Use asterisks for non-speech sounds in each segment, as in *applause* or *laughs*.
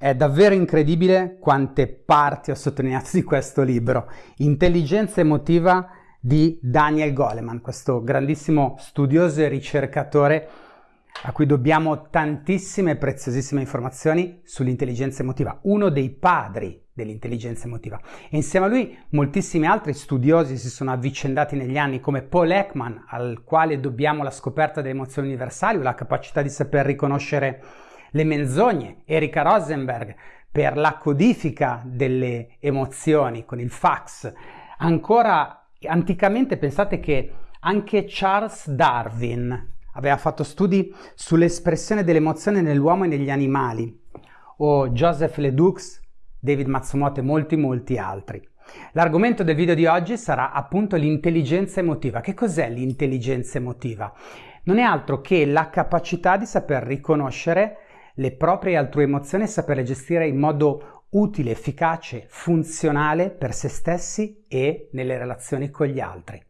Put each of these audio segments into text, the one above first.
È davvero incredibile quante parti ho sottolineato di questo libro. Intelligenza emotiva di Daniel Goleman, questo grandissimo studioso e ricercatore a cui dobbiamo tantissime preziosissime informazioni sull'intelligenza emotiva, uno dei padri dell'intelligenza emotiva. E insieme a lui moltissimi altri studiosi si sono avvicendati negli anni, come Paul Ekman, al quale dobbiamo la scoperta delle emozioni universali o la capacità di saper riconoscere le menzogne, Erika Rosenberg per la codifica delle emozioni con il fax. Ancora anticamente pensate che anche Charles Darwin aveva fatto studi sull'espressione dell'emozione nell'uomo e negli animali, o Joseph Ledoux, David Matsumoto e molti molti altri. L'argomento del video di oggi sarà appunto l'intelligenza emotiva. Che cos'è l'intelligenza emotiva? Non è altro che la capacità di saper riconoscere le proprie altrui emozioni e saperle gestire in modo utile, efficace, funzionale per se stessi e nelle relazioni con gli altri.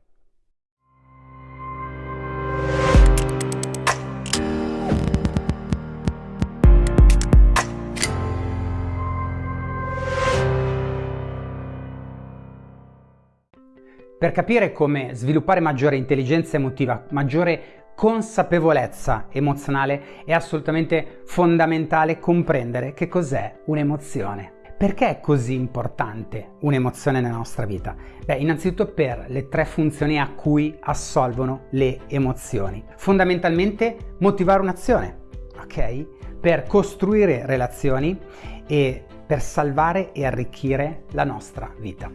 Per capire come sviluppare maggiore intelligenza emotiva, maggiore consapevolezza emozionale è assolutamente fondamentale comprendere che cos'è un'emozione. Perché è così importante un'emozione nella nostra vita? Beh, innanzitutto per le tre funzioni a cui assolvono le emozioni. Fondamentalmente motivare un'azione, ok? Per costruire relazioni e per salvare e arricchire la nostra vita.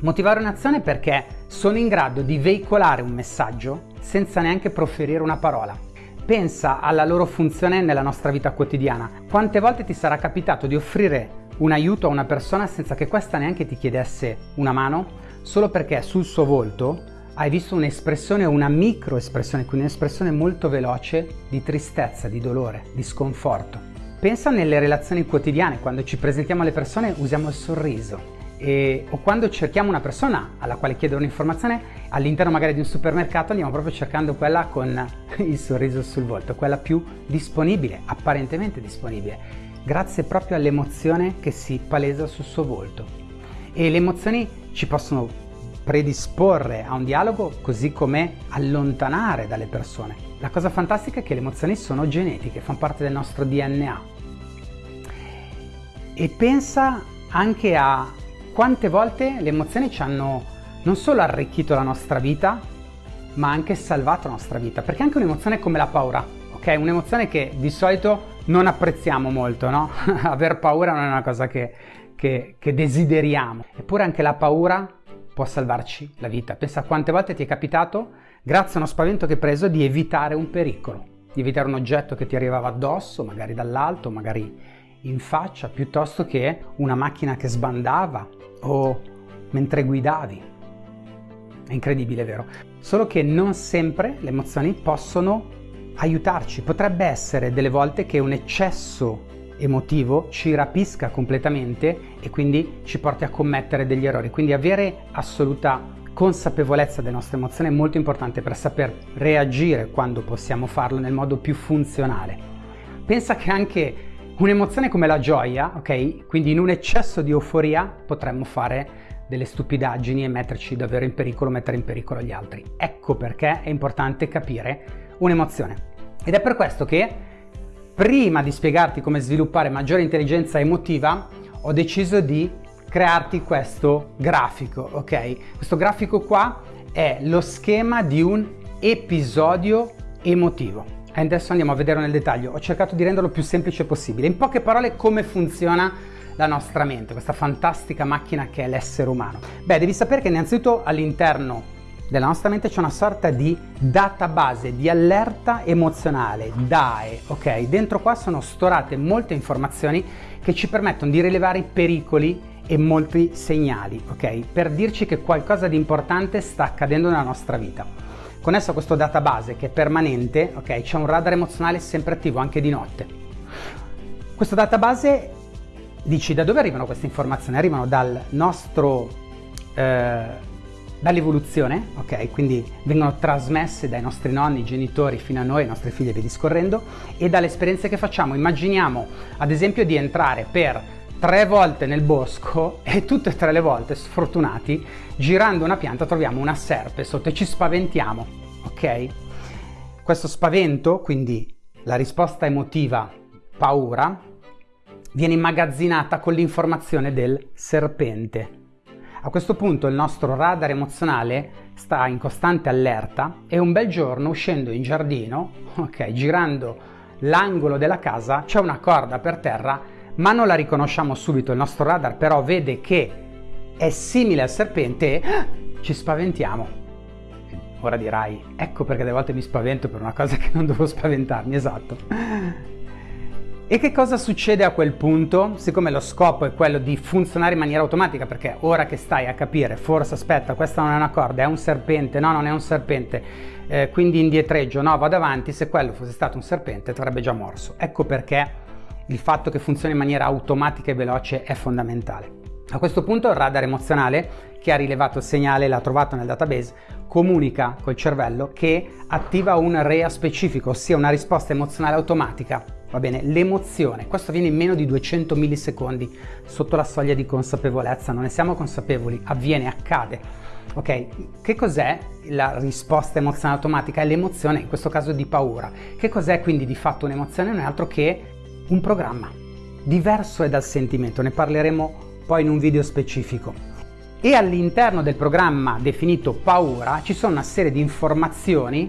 Motivare un'azione perché sono in grado di veicolare un messaggio senza neanche proferire una parola. Pensa alla loro funzione nella nostra vita quotidiana. Quante volte ti sarà capitato di offrire un aiuto a una persona senza che questa neanche ti chiedesse una mano, solo perché sul suo volto hai visto un'espressione, una microespressione, quindi un'espressione molto veloce di tristezza, di dolore, di sconforto. Pensa nelle relazioni quotidiane, quando ci presentiamo alle persone usiamo il sorriso, e, o quando cerchiamo una persona alla quale chiedere un'informazione all'interno magari di un supermercato andiamo proprio cercando quella con *laughs* il sorriso sul volto, quella più disponibile, apparentemente disponibile, grazie proprio all'emozione che si palesa sul suo volto. E le emozioni ci possono predisporre a un dialogo così come allontanare dalle persone. La cosa fantastica è che le emozioni sono genetiche, fanno parte del nostro DNA. E pensa anche a quante volte le emozioni ci hanno non solo arricchito la nostra vita, ma anche salvato la nostra vita. Perché anche un'emozione come la paura, ok? Un'emozione che di solito non apprezziamo molto, no? *laughs* Aver paura non è una cosa che, che, che desideriamo. Eppure anche la paura può salvarci la vita. Pensa quante volte ti è capitato, grazie a uno spavento che hai preso, di evitare un pericolo, di evitare un oggetto che ti arrivava addosso, magari dall'alto, magari in faccia, piuttosto che una macchina che sbandava o mentre guidavi. È incredibile, vero? Solo che non sempre le emozioni possono aiutarci. Potrebbe essere delle volte che un eccesso emotivo ci rapisca completamente e quindi ci porti a commettere degli errori. Quindi avere assoluta consapevolezza delle nostre emozioni è molto importante per saper reagire quando possiamo farlo nel modo più funzionale. Pensa che anche Un'emozione come la gioia, ok? Quindi in un eccesso di euforia potremmo fare delle stupidaggini e metterci davvero in pericolo, mettere in pericolo gli altri. Ecco perché è importante capire un'emozione. Ed è per questo che prima di spiegarti come sviluppare maggiore intelligenza emotiva, ho deciso di crearti questo grafico, ok? Questo grafico qua è lo schema di un episodio emotivo e adesso andiamo a vedere nel dettaglio. Ho cercato di renderlo più semplice possibile. In poche parole come funziona la nostra mente, questa fantastica macchina che è l'essere umano. Beh, devi sapere che innanzitutto all'interno della nostra mente c'è una sorta di database di allerta emozionale, DAE, ok? Dentro qua sono storate molte informazioni che ci permettono di rilevare i pericoli e molti segnali, ok? Per dirci che qualcosa di importante sta accadendo nella nostra vita. Connesso a questo database che è permanente, ok, c'è un radar emozionale sempre attivo anche di notte. Questo database dici da dove arrivano queste informazioni? Arrivano dal nostro eh, dall'evoluzione, ok? Quindi vengono trasmesse dai nostri nonni, genitori fino a noi, ai nostri figli e via discorrendo, e dalle esperienze che facciamo. Immaginiamo ad esempio di entrare per tre volte nel bosco e tutte e tre le volte, sfortunati, girando una pianta troviamo una serpe sotto e ci spaventiamo, ok? Questo spavento, quindi la risposta emotiva paura, viene immagazzinata con l'informazione del serpente. A questo punto il nostro radar emozionale sta in costante allerta e un bel giorno uscendo in giardino, ok, girando l'angolo della casa, c'è una corda per terra, ma non la riconosciamo subito, il nostro radar però vede che è simile al serpente e ah, ci spaventiamo. Ora dirai, ecco perché delle volte mi spavento per una cosa che non devo spaventarmi, esatto. E che cosa succede a quel punto? Siccome lo scopo è quello di funzionare in maniera automatica, perché ora che stai a capire, forse aspetta, questa non è una corda, è un serpente, no, non è un serpente, eh, quindi indietreggio, no, vado avanti, se quello fosse stato un serpente ti avrebbe già morso. Ecco perché il fatto che funzioni in maniera automatica e veloce è fondamentale. A questo punto il radar emozionale, che ha rilevato il segnale e l'ha trovato nel database, comunica col cervello che attiva un REA specifico, ossia una risposta emozionale automatica va bene? L'emozione, questo avviene in meno di 200 millisecondi sotto la soglia di consapevolezza, non ne siamo consapevoli, avviene, accade. Ok, che cos'è la risposta emozionale automatica? È l'emozione, in questo caso di paura. Che cos'è quindi di fatto un'emozione? Non è altro che un programma. Diverso è dal sentimento, ne parleremo poi in un video specifico. E all'interno del programma definito paura ci sono una serie di informazioni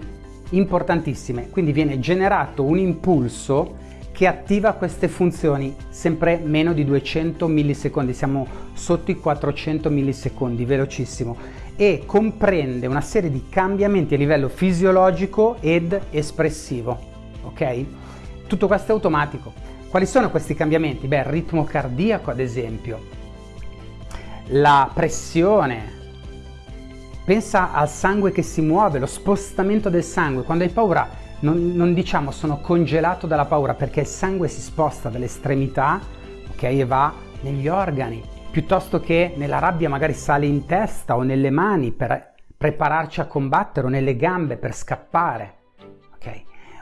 importantissime, quindi viene generato un impulso che attiva queste funzioni sempre meno di 200 millisecondi, siamo sotto i 400 millisecondi, velocissimo, e comprende una serie di cambiamenti a livello fisiologico ed espressivo, ok? Tutto questo è automatico. Quali sono questi cambiamenti? Beh, il ritmo cardiaco ad esempio, la pressione, pensa al sangue che si muove, lo spostamento del sangue, quando hai paura non, non, diciamo sono congelato dalla paura perché il sangue si sposta dall'estremità ok, e va negli organi, piuttosto che nella rabbia magari sale in testa o nelle mani per prepararci a combattere o nelle gambe per scappare?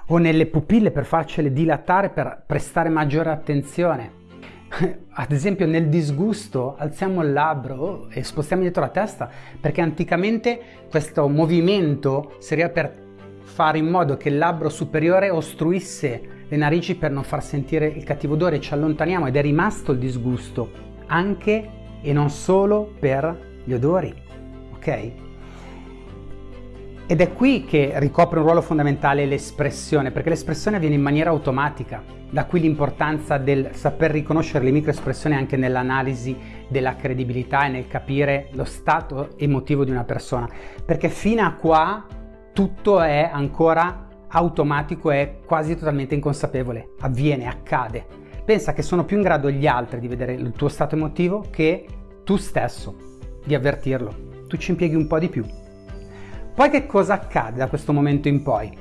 O nelle pupille per farcele dilatare per prestare maggiore attenzione. *laughs* Ad esempio nel disgusto alziamo il labbro e spostiamo dietro la testa perché anticamente questo movimento serviva per fare in modo che il labbro superiore ostruisse le narici per non far sentire il cattivo odore, ci allontaniamo ed è rimasto il disgusto, anche e non solo per gli odori, ok? Ed è qui che ricopre un ruolo fondamentale l'espressione, perché l'espressione avviene in maniera automatica, da qui l'importanza del saper riconoscere le microespressioni anche nell'analisi della credibilità e nel capire lo stato emotivo di una persona, perché fino a qua tutto è ancora automatico e quasi totalmente inconsapevole, avviene, accade. Pensa che sono più in grado gli altri di vedere il tuo stato emotivo che tu stesso di avvertirlo. Tu ci impieghi un po' di più. Poi che cosa accade da questo momento in poi?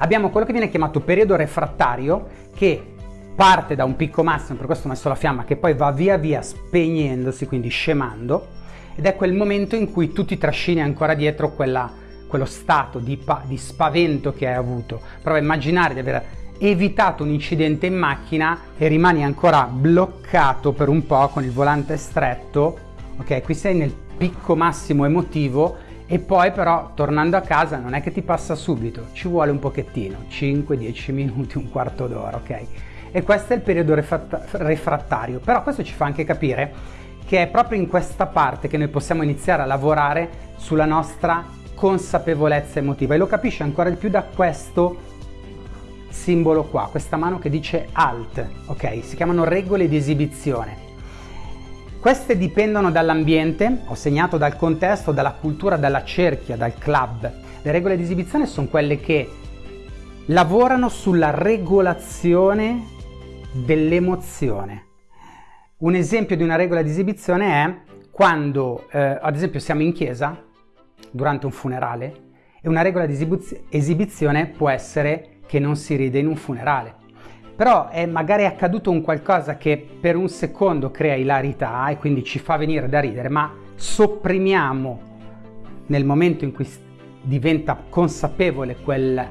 Abbiamo quello che viene chiamato periodo refrattario che parte da un picco massimo, per questo ho messo la fiamma, che poi va via via spegnendosi, quindi scemando, ed è quel momento in cui tu ti trascini ancora dietro quella quello stato di, di spavento che hai avuto. Prova a immaginare di aver evitato un incidente in macchina e rimani ancora bloccato per un po' con il volante stretto. Ok, qui sei nel picco massimo emotivo e poi però tornando a casa non è che ti passa subito, ci vuole un pochettino, 5-10 minuti, un quarto d'ora, ok? E questo è il periodo refrattario, però questo ci fa anche capire che è proprio in questa parte che noi possiamo iniziare a lavorare sulla nostra consapevolezza emotiva e lo capisce ancora di più da questo simbolo qua, questa mano che dice alt, ok? Si chiamano regole di esibizione. Queste dipendono dall'ambiente, ho segnato dal contesto, dalla cultura, dalla cerchia, dal club. Le regole di esibizione sono quelle che lavorano sulla regolazione dell'emozione. Un esempio di una regola di esibizione è quando, eh, ad esempio, siamo in chiesa durante un funerale e una regola di esibizione può essere che non si ride in un funerale. Però è magari accaduto un qualcosa che per un secondo crea ilarità e quindi ci fa venire da ridere, ma sopprimiamo nel momento in cui diventa consapevole quel,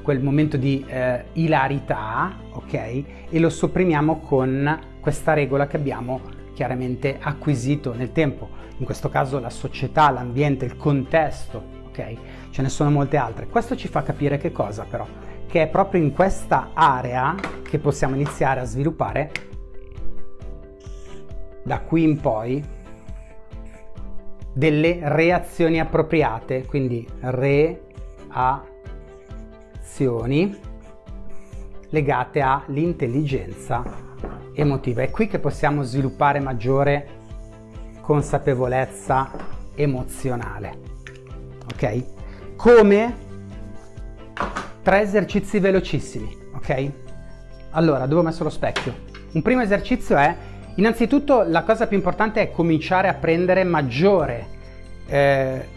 quel momento di eh, ilarità, ok? E lo sopprimiamo con questa regola che abbiamo chiaramente acquisito nel tempo. In questo caso la società, l'ambiente, il contesto, ok? Ce ne sono molte altre. Questo ci fa capire che cosa però? Che è proprio in questa area che possiamo iniziare a sviluppare da qui in poi delle reazioni appropriate, quindi reazioni legate all'intelligenza emotiva. È qui che possiamo sviluppare maggiore consapevolezza emozionale. Ok? Come tre esercizi velocissimi, ok? Allora, dove ho messo lo specchio? Un primo esercizio è Innanzitutto la cosa più importante è cominciare a prendere maggiore eh,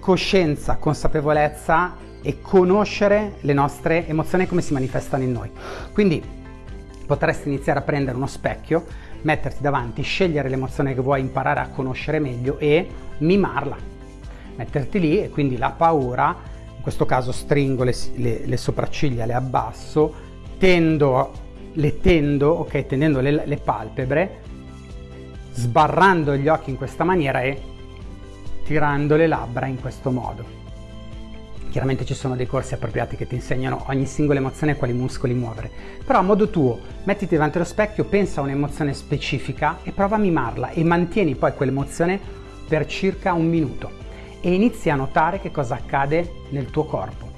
coscienza, consapevolezza e conoscere le nostre emozioni come si manifestano in noi. Quindi potresti iniziare a prendere uno specchio, metterti davanti, scegliere l'emozione che vuoi imparare a conoscere meglio e mimarla. Metterti lì e quindi la paura, questo caso stringo le, le, le sopracciglia, le abbasso, tendo le tendo, ok, tendendo le, le palpebre, sbarrando gli occhi in questa maniera e tirando le labbra in questo modo. Chiaramente ci sono dei corsi appropriati che ti insegnano ogni singola emozione e quali muscoli muovere, però a modo tuo mettiti davanti allo specchio, pensa a un'emozione specifica e prova a mimarla e mantieni poi quell'emozione per circa un minuto e inizi a notare che cosa accade nel tuo corpo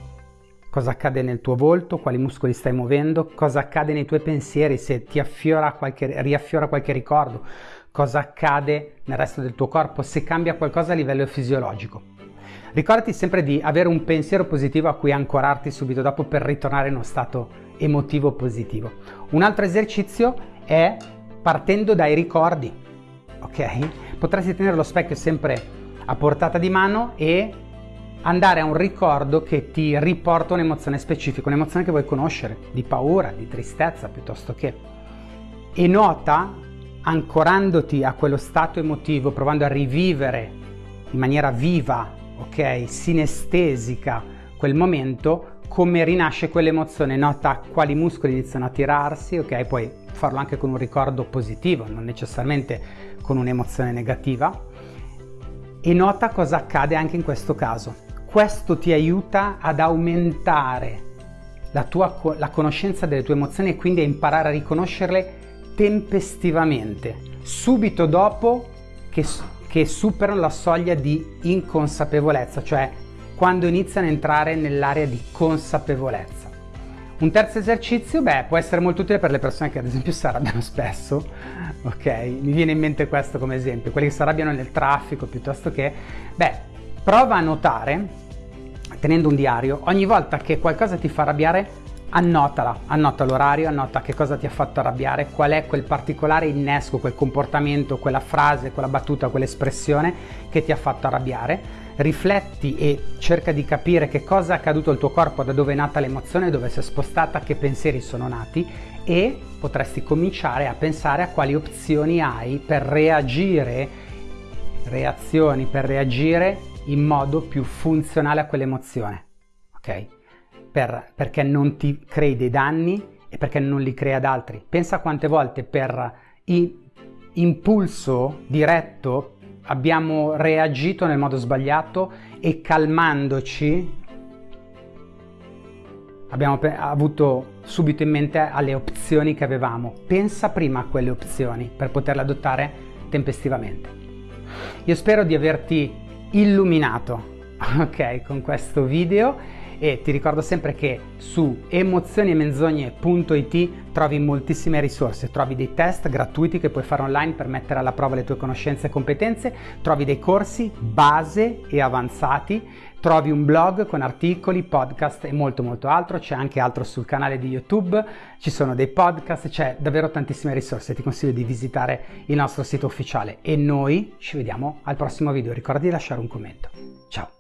cosa accade nel tuo volto, quali muscoli stai muovendo, cosa accade nei tuoi pensieri, se ti affiora qualche, riaffiora qualche ricordo, cosa accade nel resto del tuo corpo, se cambia qualcosa a livello fisiologico. Ricordati sempre di avere un pensiero positivo a cui ancorarti subito dopo per ritornare in uno stato emotivo positivo. Un altro esercizio è partendo dai ricordi, ok? Potresti tenere lo specchio sempre a portata di mano e andare a un ricordo che ti riporta un'emozione specifica, un'emozione che vuoi conoscere, di paura, di tristezza piuttosto che. E nota, ancorandoti a quello stato emotivo, provando a rivivere in maniera viva, ok, sinestesica quel momento, come rinasce quell'emozione, nota quali muscoli iniziano a tirarsi, ok, puoi farlo anche con un ricordo positivo, non necessariamente con un'emozione negativa, e nota cosa accade anche in questo caso questo ti aiuta ad aumentare la, tua, la conoscenza delle tue emozioni e quindi a imparare a riconoscerle tempestivamente, subito dopo che, che superano la soglia di inconsapevolezza, cioè quando iniziano a entrare nell'area di consapevolezza. Un terzo esercizio, beh, può essere molto utile per le persone che ad esempio si arrabbiano spesso, ok? Mi viene in mente questo come esempio, quelli che si arrabbiano nel traffico piuttosto che, beh, prova a notare tenendo un diario, ogni volta che qualcosa ti fa arrabbiare, annotala, annota l'orario, annota che cosa ti ha fatto arrabbiare, qual è quel particolare innesco, quel comportamento, quella frase, quella battuta, quell'espressione che ti ha fatto arrabbiare. Rifletti e cerca di capire che cosa è accaduto al tuo corpo, da dove è nata l'emozione, dove si è spostata, che pensieri sono nati e potresti cominciare a pensare a quali opzioni hai per reagire, reazioni per reagire in modo più funzionale a quell'emozione, ok? Per, perché non ti crei dei danni e perché non li crei ad altri. Pensa quante volte per impulso diretto abbiamo reagito nel modo sbagliato e calmandoci abbiamo avuto subito in mente alle opzioni che avevamo. Pensa prima a quelle opzioni per poterle adottare tempestivamente. Io spero di averti illuminato *laughs* ok con questo video e ti ricordo sempre che su emozioniemenzogne.it trovi moltissime risorse, trovi dei test gratuiti che puoi fare online per mettere alla prova le tue conoscenze e competenze, trovi dei corsi base e avanzati, trovi un blog con articoli, podcast e molto molto altro, c'è anche altro sul canale di YouTube, ci sono dei podcast, c'è davvero tantissime risorse, ti consiglio di visitare il nostro sito ufficiale. E noi ci vediamo al prossimo video, ricorda di lasciare un commento. Ciao!